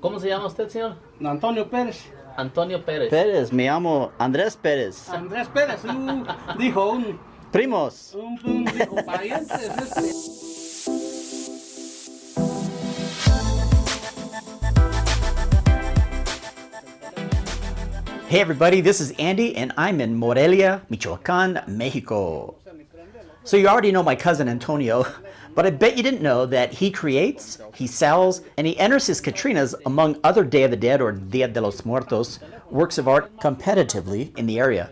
¿Cómo se llama usted, señor? Antonio Pérez. Antonio Pérez. Pérez, me llamo Andrés Pérez. Andrés Pérez, un, dijo un, Primos. un, un dijo parientes. Este. Hey everybody, this is Andy and I'm in Morelia, Michoacan, Mexico. So you already know my cousin Antonio, but I bet you didn't know that he creates, he sells, and he enters his Catrinas among other Day of the Dead or Dia de los Muertos works of art competitively in the area.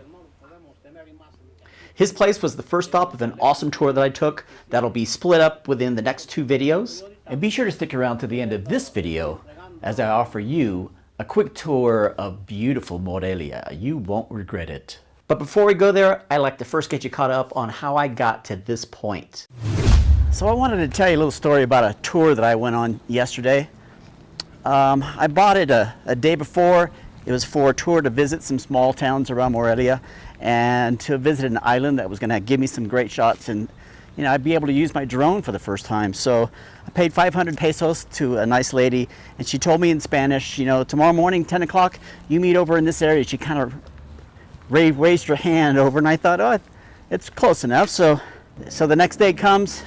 His place was the first stop of an awesome tour that I took that'll be split up within the next two videos. And be sure to stick around to the end of this video as I offer you a quick tour of beautiful Morelia. You won't regret it. But before we go there, I'd like to first get you caught up on how I got to this point. So I wanted to tell you a little story about a tour that I went on yesterday. Um, I bought it a, a day before. It was for a tour to visit some small towns around Morelia and to visit an island that was going to give me some great shots and you know I'd be able to use my drone for the first time. So I paid 500 pesos to a nice lady and she told me in Spanish, you know, tomorrow morning 10 o'clock you meet over in this area. She kind of raised, raised her hand over and I thought, oh, it's close enough. So, so the next day comes,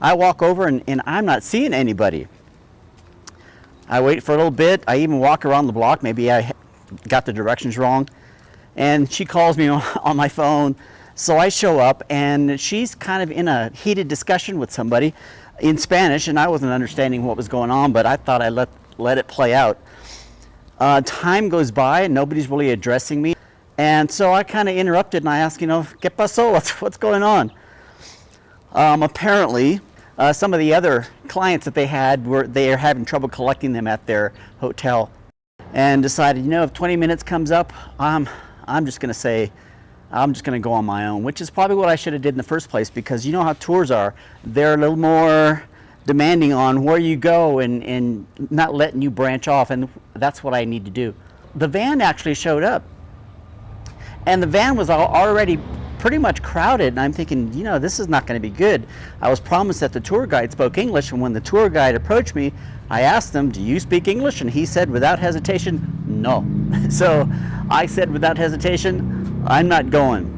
I walk over and, and I'm not seeing anybody. I wait for a little bit. I even walk around the block. Maybe I got the directions wrong. And she calls me on, on my phone. So I show up and she's kind of in a heated discussion with somebody in Spanish and I wasn't understanding what was going on, but I thought I let, let it play out. Uh, time goes by and nobody's really addressing me. And so I kind of interrupted and I asked, you know, ¿qué pasó? What's, what's going on? Um, apparently, uh, some of the other clients that they had were they are having trouble collecting them at their hotel, and decided, you know, if 20 minutes comes up, I'm I'm just going to say, I'm just going to go on my own, which is probably what I should have did in the first place because you know how tours are. They're a little more demanding on where you go and, and not letting you branch off, and that's what I need to do. The van actually showed up, and the van was al- already pretty much crowded, and I'm thinking, you know, this is not going to be good. I was promised that the tour guide spoke English, and when the tour guide approached me, I asked him, do you speak English? And he said without hesitation, no. so I said without hesitation, I'm not going.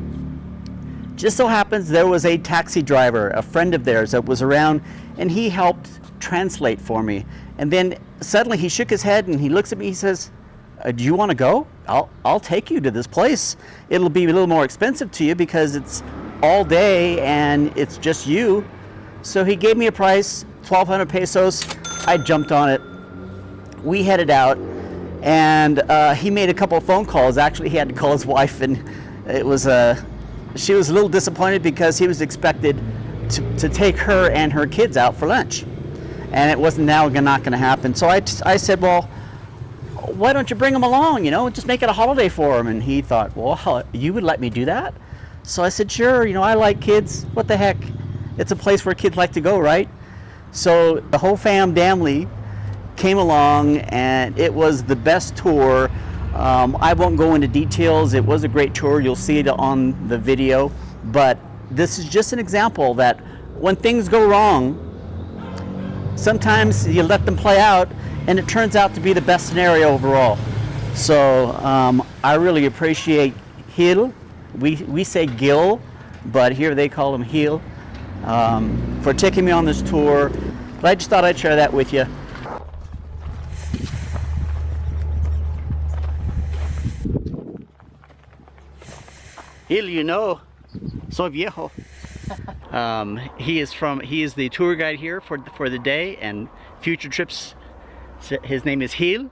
Just so happens there was a taxi driver, a friend of theirs that was around, and he helped translate for me. And then suddenly he shook his head and he looks at me, he says, uh, do you want to go? I'll, I'll take you to this place. It'll be a little more expensive to you because it's all day and it's just you. So he gave me a price, 1200 pesos. I jumped on it. We headed out and uh, he made a couple phone calls. Actually, he had to call his wife and it was, uh, she was a little disappointed because he was expected to, to take her and her kids out for lunch. And it wasn't now not going to happen. So I, I said, well, why don't you bring them along, you know, just make it a holiday for them. And he thought, well, you would let me do that? So I said, sure, you know, I like kids. What the heck? It's a place where kids like to go, right? So the whole fam family came along and it was the best tour. Um, I won't go into details. It was a great tour. You'll see it on the video. But this is just an example that when things go wrong, sometimes you let them play out and it turns out to be the best scenario overall. So um, I really appreciate Gil. We, we say Gil, but here they call him Hill um, for taking me on this tour. But I just thought I'd share that with you. Hill, you know, so viejo. Um, he is from, he is the tour guide here for, for the day and future trips his name is Gil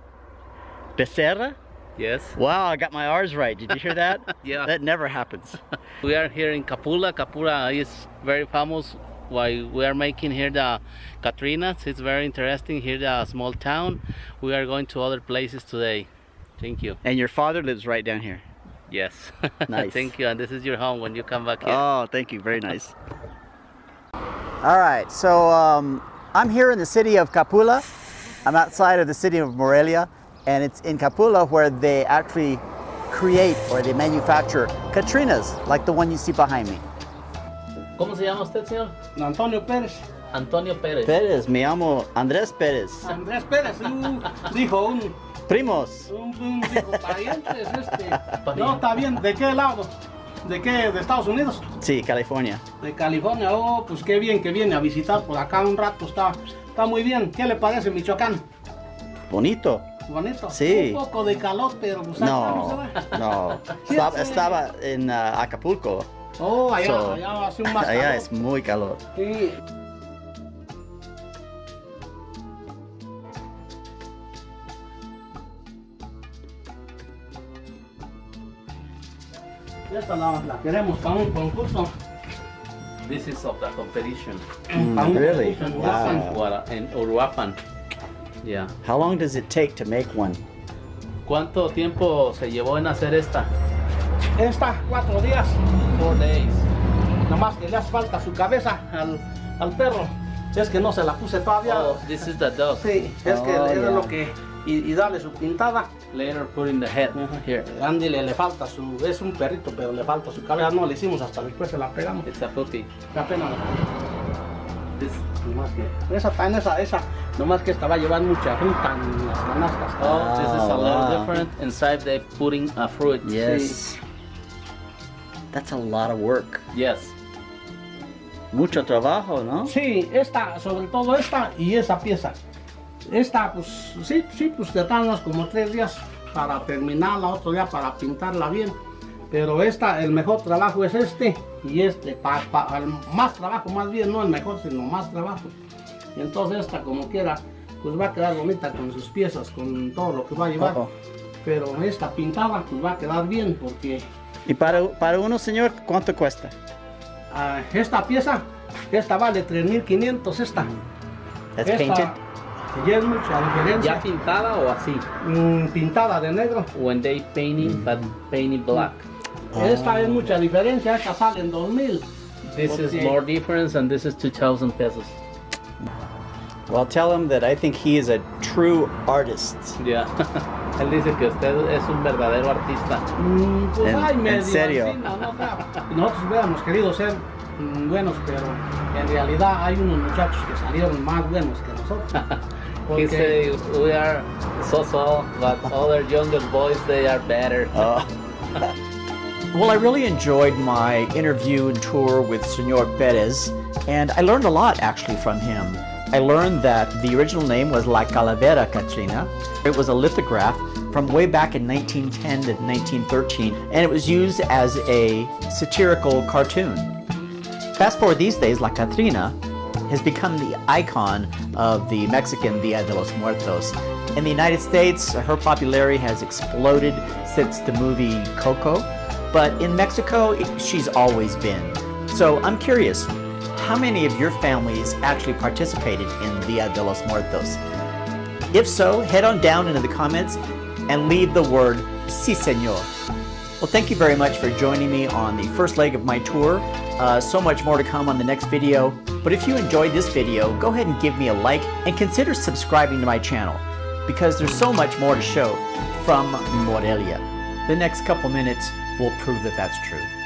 Becerra. Yes. Wow, I got my R's right. Did you hear that? Yeah. That never happens. We are here in Capula. Capula is very famous. Why we are making here the Catrinas. It's very interesting. Here the small town. We are going to other places today. Thank you. And your father lives right down here. Yes. Nice. Thank you. And this is your home when you come back here. Oh, thank you. Very nice. All right, so um, I'm here in the city of Capula. I'm outside of the city of Morelia, and it's in Capula where they actually create or they manufacture Catrinas, like the one you see behind me. ¿Cómo se llama usted, señor? Antonio Pérez. Antonio Pérez. Pérez, me llamo Andrés Pérez. Andrés Pérez, un, dijo un, Primos. un, un dijo, parientes, este. No, está bien, ¿de qué lado? ¿De qué? ¿De Estados Unidos? Sí, California. De California, oh, pues qué bien que viene a visitar por acá un rato, está, está muy bien. ¿Qué le parece Michoacán? Bonito. Bonito. Sí. Un poco de calor, pero pues no No, Estaba, en ah, Acapulco. Oh, allá, So, allá hace un más Allá es muy calor. Sí. Esta la, la queremos para un concurso. This is of the competition. para un really? Wow. Guara- En Uruapan. Yeah. How long does it take to make one? ¿Cuánto tiempo se llevó en hacer esta? Esta, cuatro días. Four days. Nomás que le hace falta su cabeza al, al perro. Es que no se la puse todavía. Oh, this is the dog. Sí, es que Oh, es lo que. Y, y darle su pintada. Later put in the head. Here. Andy le, le falta su. Es un perrito, pero le falta su cabeza. No le hicimos hasta después se la pegamos. It's a puppy. Qué pena. This. Nomás que. Esa también, esa, esa. Nomás que esta va a llevar mucha fruta en las canastas. Oh, this is a little wow. different. Inside they putting a fruit. Yes. That's a lot of work. Yes. Mucho trabajo, ¿no? Sí, esta, sobre todo esta y esa pieza. Esta, pues sí, sí, pues te tardas como tres días para terminarla, otro día para pintarla bien. Pero esta, el mejor trabajo es este y este, pa, pa- el más trabajo más bien, no el mejor, sino más trabajo. Entonces esta, como quiera, pues va a quedar bonita con sus piezas, con todo lo que va a llevar. Pero esta pintada, pues va a quedar bien porque Y para, para uno, señor, ¿cuánto cuesta? ah, esta pieza, esta vale 3.500 esta. That's Esta, painted? Y es mucha diferencia. ¿Ya pintada o así? Mm, pintada de negro. When they painting, but painted black. Esta es mucha diferencia, esta sale en 2000. This is Okay. more difference and this is 2,000 pesos. Well, tell him that I think he is a true artist. Ya. Él dice que usted es un verdadero artista. Mm, pues ¿En- ay, en medio serio? así, no, no. Nosotros hubiéramos querido ser mm, buenos, pero en realidad hay unos muchachos que salieron más buenos que nosotros. He Porque say we are so so, but other younger boys they are better. Uh, well, I really enjoyed my interview and tour with Senor Perez, and I learned a lot actually from him. I learned that the original name was La Calavera Catrina. It was a lithograph from way back in 1910 to 1913, and it was used as a satirical cartoon. Fast forward these days, La Catrina has become the icon of the Mexican Dia de los Muertos. In the United States, her popularity has exploded since the movie Coco, but in Mexico, she's always been. So I'm curious, how many of your families actually participated in Dia de los Muertos? If so, head on down into the comments and leave the word Si Senor. Well, thank you very much for joining me on the first leg of my tour. Uh, so much more to come on the next video. But if you enjoyed this video, go ahead and give me a like and consider subscribing to my channel because there's so much more to show from Morelia. The next couple minutes will prove that that's true.